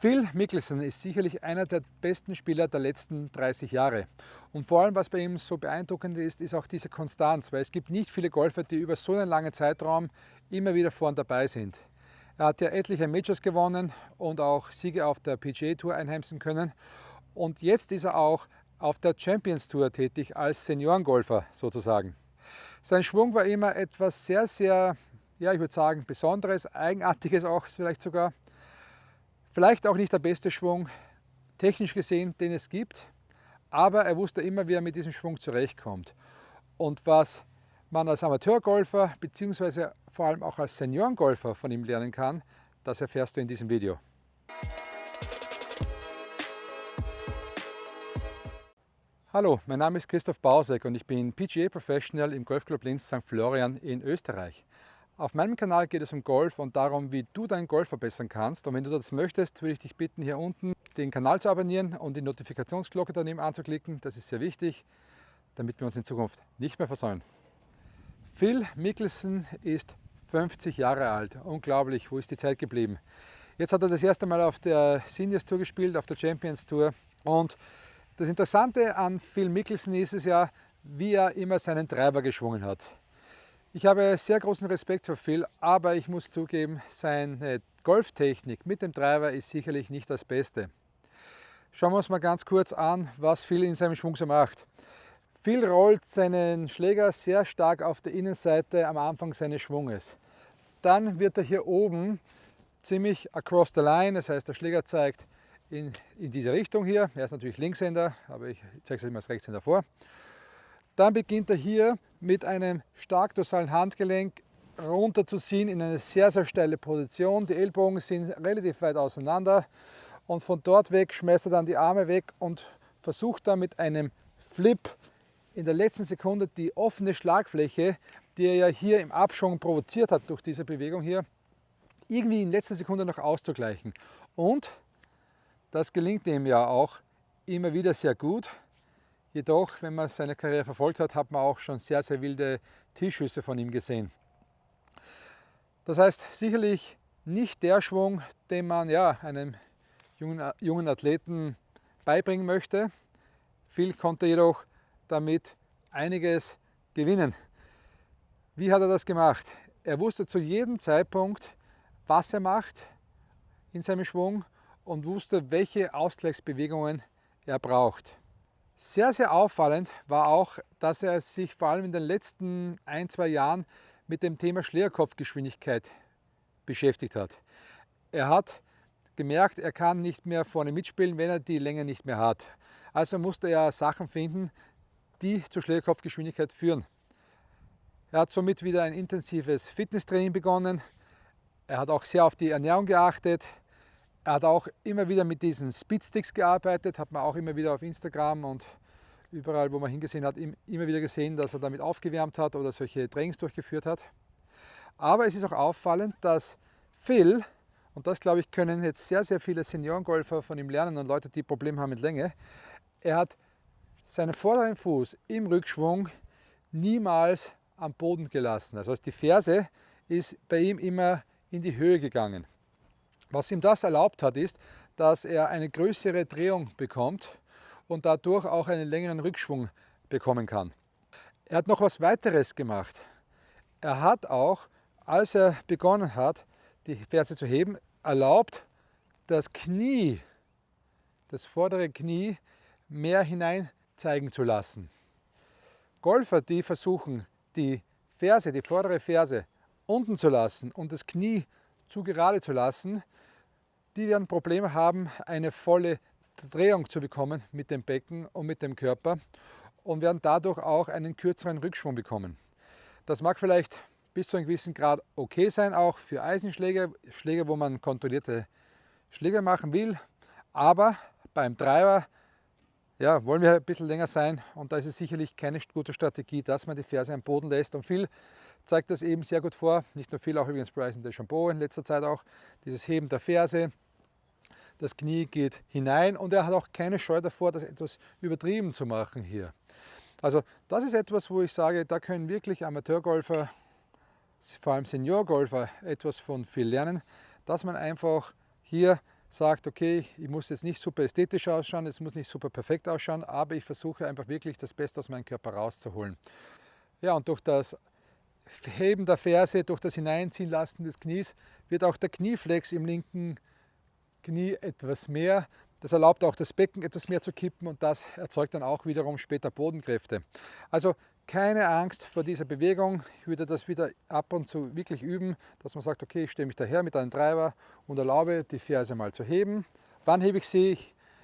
Phil Mickelson ist sicherlich einer der besten Spieler der letzten 30 Jahre. Und vor allem, was bei ihm so beeindruckend ist, ist auch diese Konstanz, weil es gibt nicht viele Golfer, die über so einen langen Zeitraum immer wieder vorn dabei sind. Er hat ja etliche Majors gewonnen und auch Siege auf der PGA Tour einheimsen können. Und jetzt ist er auch auf der Champions Tour tätig als Seniorengolfer sozusagen. Sein Schwung war immer etwas sehr, sehr, ja ich würde sagen, Besonderes, Eigenartiges auch vielleicht sogar. Vielleicht auch nicht der beste Schwung, technisch gesehen, den es gibt, aber er wusste immer, wie er mit diesem Schwung zurechtkommt. Und was man als Amateurgolfer bzw. vor allem auch als Seniorengolfer von ihm lernen kann, das erfährst du in diesem Video. Hallo, mein Name ist Christoph Bausek und ich bin PGA Professional im Golfclub Linz St. Florian in Österreich. Auf meinem Kanal geht es um Golf und darum, wie du deinen Golf verbessern kannst. Und wenn du das möchtest, würde ich dich bitten, hier unten den Kanal zu abonnieren und die Notifikationsglocke daneben anzuklicken. Das ist sehr wichtig, damit wir uns in Zukunft nicht mehr versäumen. Phil Mickelson ist 50 Jahre alt. Unglaublich, wo ist die Zeit geblieben? Jetzt hat er das erste Mal auf der Seniors Tour gespielt, auf der Champions Tour. Und das Interessante an Phil Mickelson ist es ja, wie er immer seinen Treiber geschwungen hat. Ich habe sehr großen Respekt für Phil, aber ich muss zugeben, seine Golftechnik mit dem Treiber ist sicherlich nicht das Beste. Schauen wir uns mal ganz kurz an, was Phil in seinem Schwung so macht. Phil rollt seinen Schläger sehr stark auf der Innenseite am Anfang seines Schwunges. Dann wird er hier oben ziemlich across the line, das heißt der Schläger zeigt in, in diese Richtung hier. Er ist natürlich Linkshänder, aber ich zeige es ihm als Rechtshänder vor. Dann beginnt er hier mit einem stark dorsalen Handgelenk runter zu ziehen in eine sehr, sehr steile Position. Die Ellbogen sind relativ weit auseinander und von dort weg schmeißt er dann die Arme weg und versucht dann mit einem Flip in der letzten Sekunde die offene Schlagfläche, die er ja hier im Abschwung provoziert hat durch diese Bewegung hier, irgendwie in letzter Sekunde noch auszugleichen. Und das gelingt ihm ja auch immer wieder sehr gut. Jedoch, wenn man seine Karriere verfolgt hat, hat man auch schon sehr, sehr wilde Tischschüsse von ihm gesehen. Das heißt, sicherlich nicht der Schwung, den man ja, einem jungen, jungen Athleten beibringen möchte. Phil konnte jedoch damit einiges gewinnen. Wie hat er das gemacht? Er wusste zu jedem Zeitpunkt, was er macht in seinem Schwung und wusste, welche Ausgleichsbewegungen er braucht. Sehr, sehr auffallend war auch, dass er sich vor allem in den letzten ein, zwei Jahren mit dem Thema Schlägerkopfgeschwindigkeit beschäftigt hat. Er hat gemerkt, er kann nicht mehr vorne mitspielen, wenn er die Länge nicht mehr hat. Also musste er Sachen finden, die zur Schlägerkopfgeschwindigkeit führen. Er hat somit wieder ein intensives Fitnesstraining begonnen. Er hat auch sehr auf die Ernährung geachtet. Er hat auch immer wieder mit diesen Speedsticks gearbeitet, hat man auch immer wieder auf Instagram und überall, wo man hingesehen hat, immer wieder gesehen, dass er damit aufgewärmt hat oder solche Trainings durchgeführt hat. Aber es ist auch auffallend, dass Phil, und das glaube ich können jetzt sehr, sehr viele Seniorengolfer von ihm lernen und Leute, die Probleme haben mit Länge, er hat seinen vorderen Fuß im Rückschwung niemals am Boden gelassen. Also die Ferse ist bei ihm immer in die Höhe gegangen. Was ihm das erlaubt hat, ist, dass er eine größere Drehung bekommt und dadurch auch einen längeren Rückschwung bekommen kann. Er hat noch was weiteres gemacht. Er hat auch, als er begonnen hat, die Ferse zu heben, erlaubt, das Knie, das vordere Knie, mehr hinein zeigen zu lassen. Golfer, die versuchen, die Ferse, die vordere Ferse unten zu lassen und das Knie zu gerade zu lassen, die werden Probleme haben, eine volle Drehung zu bekommen mit dem Becken und mit dem Körper und werden dadurch auch einen kürzeren Rückschwung bekommen. Das mag vielleicht bis zu einem gewissen Grad okay sein, auch für Eisenschläger, Schläger, wo man kontrollierte Schläger machen will, aber beim Treiber ja, wollen wir ein bisschen länger sein und da ist es sicherlich keine gute Strategie, dass man die Ferse am Boden lässt und viel zeigt das eben sehr gut vor. Nicht nur viel, auch übrigens Bryson DeChambeau in letzter Zeit auch. Dieses Heben der Ferse, das Knie geht hinein und er hat auch keine Scheu davor, das etwas übertrieben zu machen hier. Also das ist etwas, wo ich sage, da können wirklich Amateurgolfer, vor allem Seniorgolfer, etwas von viel lernen, dass man einfach hier sagt, okay, ich muss jetzt nicht super ästhetisch ausschauen, es muss nicht super perfekt ausschauen, aber ich versuche einfach wirklich das Beste aus meinem Körper rauszuholen. Ja, und durch das Heben der Ferse, durch das Hineinziehen lassen des Knies wird auch der Knieflex im linken Knie etwas mehr. Das erlaubt auch das Becken etwas mehr zu kippen und das erzeugt dann auch wiederum später Bodenkräfte. Also keine Angst vor dieser Bewegung. Ich würde das wieder ab und zu wirklich üben, dass man sagt, okay, ich stehe mich daher mit einem Treiber und erlaube die Ferse mal zu heben. Wann hebe ich sie?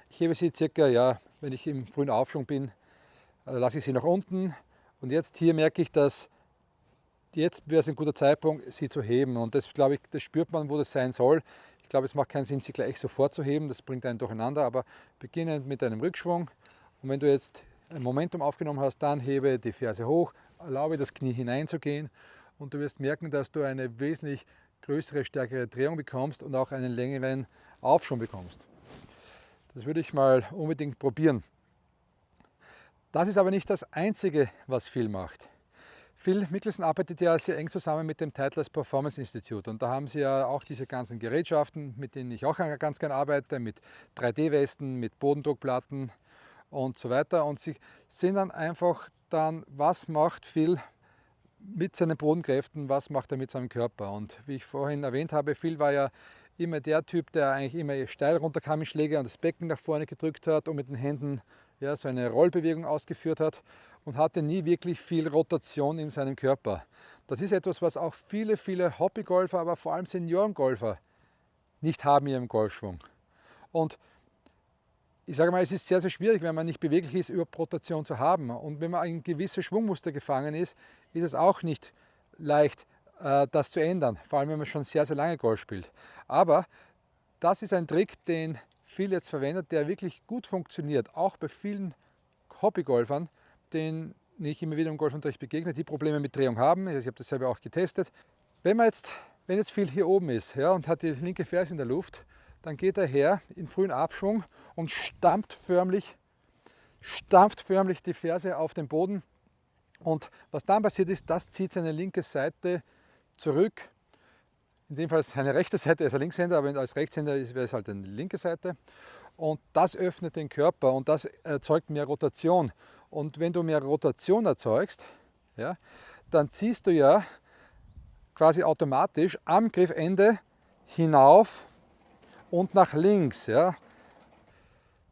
Ich hebe sie circa, ja, wenn ich im frühen Aufschwung bin, äh, lasse ich sie nach unten. Und jetzt hier merke ich, dass jetzt wäre es ein guter Zeitpunkt, sie zu heben. Und das, glaube ich, das spürt man, wo das sein soll. Ich glaube, es macht keinen Sinn, sie gleich sofort zu heben. Das bringt einen durcheinander. Aber beginnend mit einem Rückschwung. Und wenn du jetzt ein Momentum aufgenommen hast, dann hebe die Ferse hoch, erlaube das Knie hineinzugehen und du wirst merken, dass du eine wesentlich größere, stärkere Drehung bekommst und auch einen längeren Aufschwung bekommst. Das würde ich mal unbedingt probieren. Das ist aber nicht das Einzige, was Phil macht. Phil Mikkelsen arbeitet ja sehr eng zusammen mit dem Titleist Performance Institute und da haben sie ja auch diese ganzen Gerätschaften, mit denen ich auch ganz gerne arbeite, mit 3D-Westen, mit Bodendruckplatten, und so weiter. Und sie sehen dann einfach dann, was macht Phil mit seinen Bodenkräften, was macht er mit seinem Körper. Und wie ich vorhin erwähnt habe, Phil war ja immer der Typ, der eigentlich immer steil runterkam im Schläger und das Becken nach vorne gedrückt hat und mit den Händen ja, so eine Rollbewegung ausgeführt hat und hatte nie wirklich viel Rotation in seinem Körper. Das ist etwas, was auch viele, viele Hobbygolfer, aber vor allem Seniorengolfer nicht haben in ihrem Golfschwung. Und ich sage mal, es ist sehr, sehr schwierig, wenn man nicht beweglich ist, überhaupt Rotation zu haben. Und wenn man ein gewisses Schwungmuster gefangen ist, ist es auch nicht leicht, äh, das zu ändern. Vor allem, wenn man schon sehr, sehr lange Golf spielt. Aber das ist ein Trick, den viele jetzt verwendet, der wirklich gut funktioniert. Auch bei vielen Hobbygolfern, denen ich immer wieder im Golfunterricht begegne, die Probleme mit Drehung haben. Ich habe das selber auch getestet. Wenn man jetzt, wenn jetzt viel hier oben ist ja, und hat die linke Ferse in der Luft, dann geht er her in frühen Abschwung und stampft förmlich, stampft förmlich die Ferse auf den Boden. Und was dann passiert ist, das zieht seine linke Seite zurück. In dem Fall seine rechte Seite, er ist ein Linkshänder, aber als Rechtshänder wäre es halt eine linke Seite. Und das öffnet den Körper und das erzeugt mehr Rotation. Und wenn du mehr Rotation erzeugst, ja, dann ziehst du ja quasi automatisch am Griffende hinauf und nach links. Ja.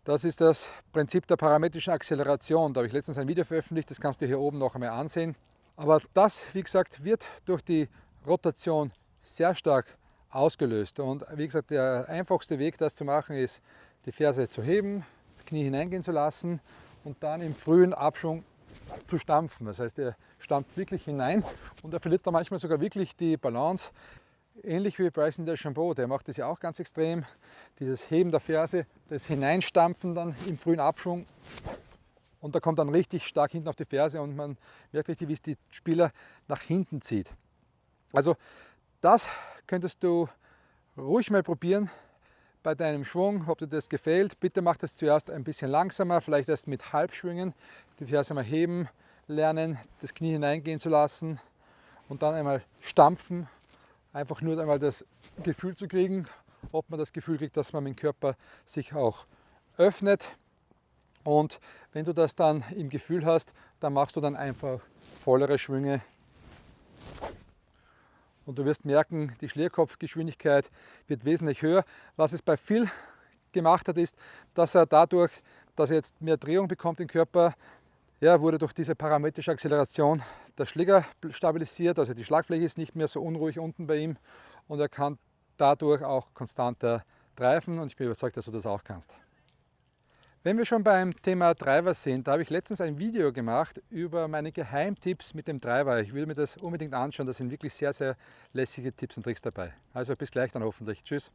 Das ist das Prinzip der parametrischen Acceleration. Da habe ich letztens ein Video veröffentlicht, das kannst du hier oben noch einmal ansehen. Aber das, wie gesagt, wird durch die Rotation sehr stark ausgelöst. Und wie gesagt, der einfachste Weg, das zu machen, ist, die Ferse zu heben, das Knie hineingehen zu lassen und dann im frühen Abschwung zu stampfen. Das heißt, er stampft wirklich hinein und er verliert da manchmal sogar wirklich die Balance ähnlich wie Bryson DeChambeau, der macht das ja auch ganz extrem. Dieses Heben der Ferse, das Hineinstampfen dann im frühen Abschwung und da kommt dann richtig stark hinten auf die Ferse und man merkt richtig, wie es die Spieler nach hinten zieht. Also das könntest du ruhig mal probieren bei deinem Schwung, ob dir das gefällt. Bitte mach das zuerst ein bisschen langsamer, vielleicht erst mit Halbschwingen, die Ferse mal heben, lernen, das Knie hineingehen zu lassen und dann einmal stampfen einfach nur einmal das Gefühl zu kriegen, ob man das Gefühl kriegt, dass man mit dem Körper sich auch öffnet. Und wenn du das dann im Gefühl hast, dann machst du dann einfach vollere Schwünge. Und du wirst merken, die Schlierkopfgeschwindigkeit wird wesentlich höher. Was es bei Phil gemacht hat, ist, dass er dadurch, dass er jetzt mehr Drehung bekommt im Körper, ja, wurde durch diese parametrische Acceleration der Schläger stabilisiert, also die Schlagfläche ist nicht mehr so unruhig unten bei ihm und er kann dadurch auch konstanter treifen und ich bin überzeugt, dass du das auch kannst. Wenn wir schon beim Thema Driver sind, da habe ich letztens ein Video gemacht über meine Geheimtipps mit dem Driver. Ich will mir das unbedingt anschauen, da sind wirklich sehr, sehr lässige Tipps und Tricks dabei. Also bis gleich dann hoffentlich. Tschüss.